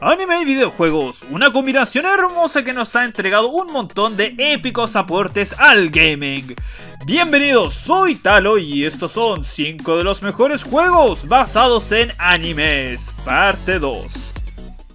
Anime y videojuegos, una combinación hermosa que nos ha entregado un montón de épicos aportes al gaming. Bienvenidos, soy Talo y estos son 5 de los mejores juegos basados en animes, parte 2.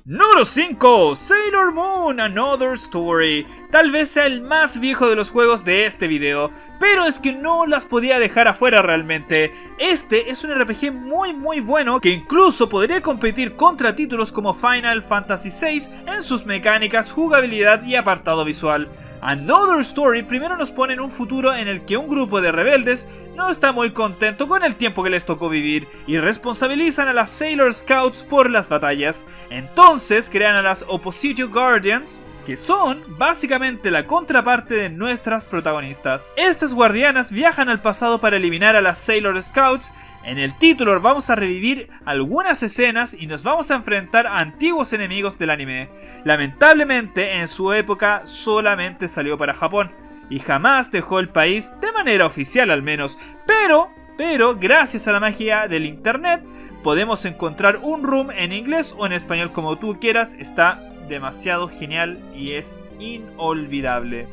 Número 5. Sailor Moon Another Story. Tal vez sea el más viejo de los juegos de este video, pero es que no las podía dejar afuera realmente. Este es un RPG muy muy bueno que incluso podría competir contra títulos como Final Fantasy VI en sus mecánicas, jugabilidad y apartado visual. Another Story primero nos pone en un futuro en el que un grupo de rebeldes no está muy contento con el tiempo que les tocó vivir y responsabilizan a las Sailor Scouts por las batallas. Entonces crean a las Oppositio Guardians, que son básicamente la contraparte de nuestras protagonistas. Estas guardianas viajan al pasado para eliminar a las Sailor Scouts. En el título vamos a revivir algunas escenas y nos vamos a enfrentar a antiguos enemigos del anime. Lamentablemente en su época solamente salió para Japón y jamás dejó el país de manera oficial al menos. Pero, pero gracias a la magia del internet podemos encontrar un room en inglés o en español como tú quieras. Está demasiado genial y es inolvidable.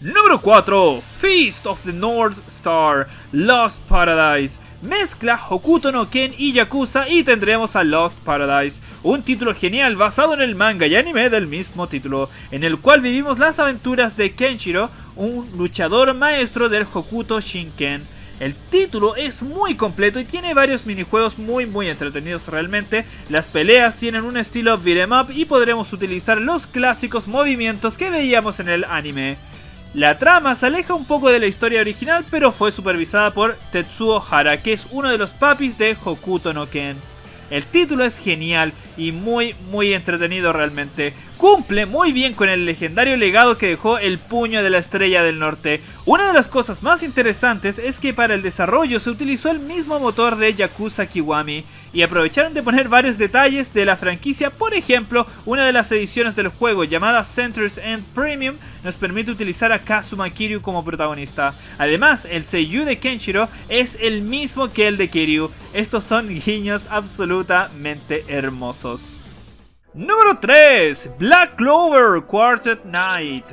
Número 4. Feast of the North Star Lost Paradise. Mezcla Hokuto no Ken y Yakuza y tendremos a Lost Paradise, un título genial basado en el manga y anime del mismo título, en el cual vivimos las aventuras de Kenshiro, un luchador maestro del Hokuto Shinken. El título es muy completo y tiene varios minijuegos muy muy entretenidos realmente. Las peleas tienen un estilo beat'em up y podremos utilizar los clásicos movimientos que veíamos en el anime. La trama se aleja un poco de la historia original pero fue supervisada por Tetsuo Hara que es uno de los papis de Hokuto no Ken. El título es genial y muy muy entretenido realmente. Cumple muy bien con el legendario legado que dejó el puño de la estrella del norte. Una de las cosas más interesantes es que para el desarrollo se utilizó el mismo motor de Yakuza Kiwami y aprovecharon de poner varios detalles de la franquicia. Por ejemplo, una de las ediciones del juego llamada Centers End Premium nos permite utilizar a Kazuma Kiryu como protagonista. Además, el seiyuu de Kenshiro es el mismo que el de Kiryu. Estos son guiños absolutamente hermosos. Número 3. Black Clover Quartet Night.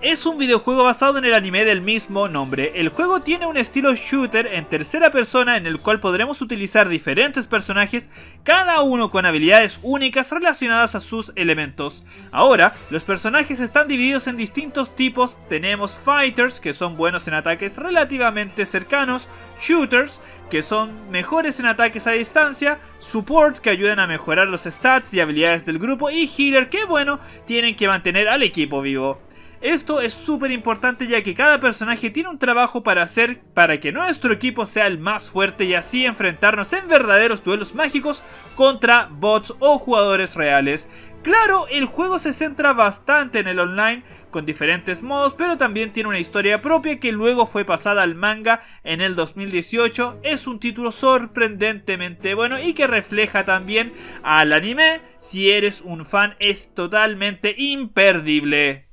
Es un videojuego basado en el anime del mismo nombre. El juego tiene un estilo shooter en tercera persona en el cual podremos utilizar diferentes personajes, cada uno con habilidades únicas relacionadas a sus elementos. Ahora, los personajes están divididos en distintos tipos. Tenemos fighters, que son buenos en ataques relativamente cercanos, shooters, que son mejores en ataques a distancia, support que ayudan a mejorar los stats y habilidades del grupo y healer que bueno, tienen que mantener al equipo vivo. Esto es súper importante ya que cada personaje tiene un trabajo para hacer para que nuestro equipo sea el más fuerte y así enfrentarnos en verdaderos duelos mágicos contra bots o jugadores reales. Claro, el juego se centra bastante en el online con diferentes modos, pero también tiene una historia propia que luego fue pasada al manga en el 2018. Es un título sorprendentemente bueno y que refleja también al anime. Si eres un fan es totalmente imperdible.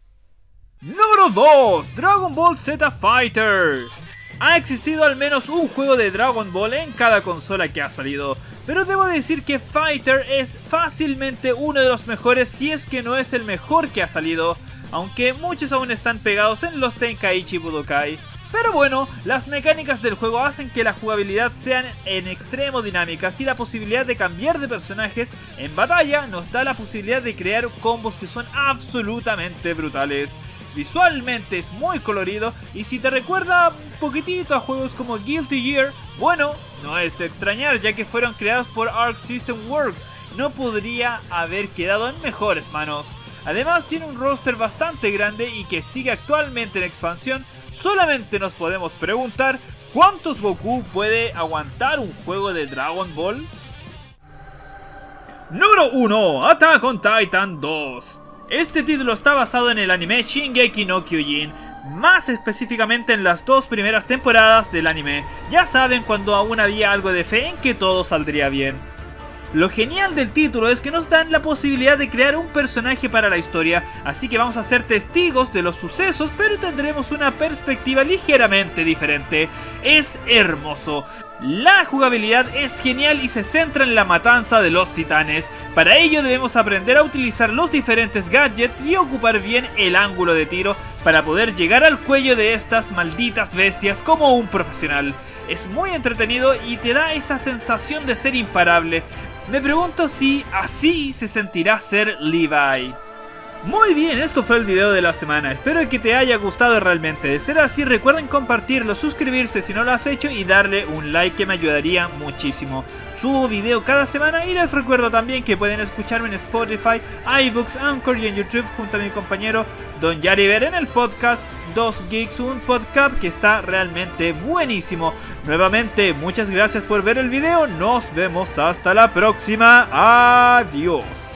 Número 2. Dragon Ball Z Fighter. Ha existido al menos un juego de Dragon Ball en cada consola que ha salido, pero debo decir que Fighter es fácilmente uno de los mejores si es que no es el mejor que ha salido, aunque muchos aún están pegados en los Tenkaichi Budokai. Pero bueno, las mecánicas del juego hacen que la jugabilidad sean en extremo dinámicas y la posibilidad de cambiar de personajes en batalla nos da la posibilidad de crear combos que son absolutamente brutales. Visualmente es muy colorido y si te recuerda un poquitito a juegos como Guilty Gear, bueno, no es de extrañar ya que fueron creados por Arc System Works, no podría haber quedado en mejores manos. Además tiene un roster bastante grande y que sigue actualmente en expansión, solamente nos podemos preguntar ¿Cuántos Goku puede aguantar un juego de Dragon Ball? Número 1. Attack on Titan 2 este título está basado en el anime Shingeki no Kyojin, más específicamente en las dos primeras temporadas del anime. Ya saben cuando aún había algo de fe en que todo saldría bien. Lo genial del título es que nos dan la posibilidad de crear un personaje para la historia, así que vamos a ser testigos de los sucesos, pero tendremos una perspectiva ligeramente diferente. Es hermoso. La jugabilidad es genial y se centra en la matanza de los titanes. Para ello debemos aprender a utilizar los diferentes gadgets y ocupar bien el ángulo de tiro para poder llegar al cuello de estas malditas bestias como un profesional. Es muy entretenido y te da esa sensación de ser imparable. Me pregunto si así se sentirá ser Levi. Muy bien, esto fue el video de la semana, espero que te haya gustado realmente, de ser así recuerden compartirlo, suscribirse si no lo has hecho y darle un like que me ayudaría muchísimo. Subo video cada semana y les recuerdo también que pueden escucharme en Spotify, iBooks, Anchor y en YouTube junto a mi compañero Don Yariver en el podcast 2 Geeks, un podcast que está realmente buenísimo. Nuevamente, muchas gracias por ver el video, nos vemos hasta la próxima, adiós.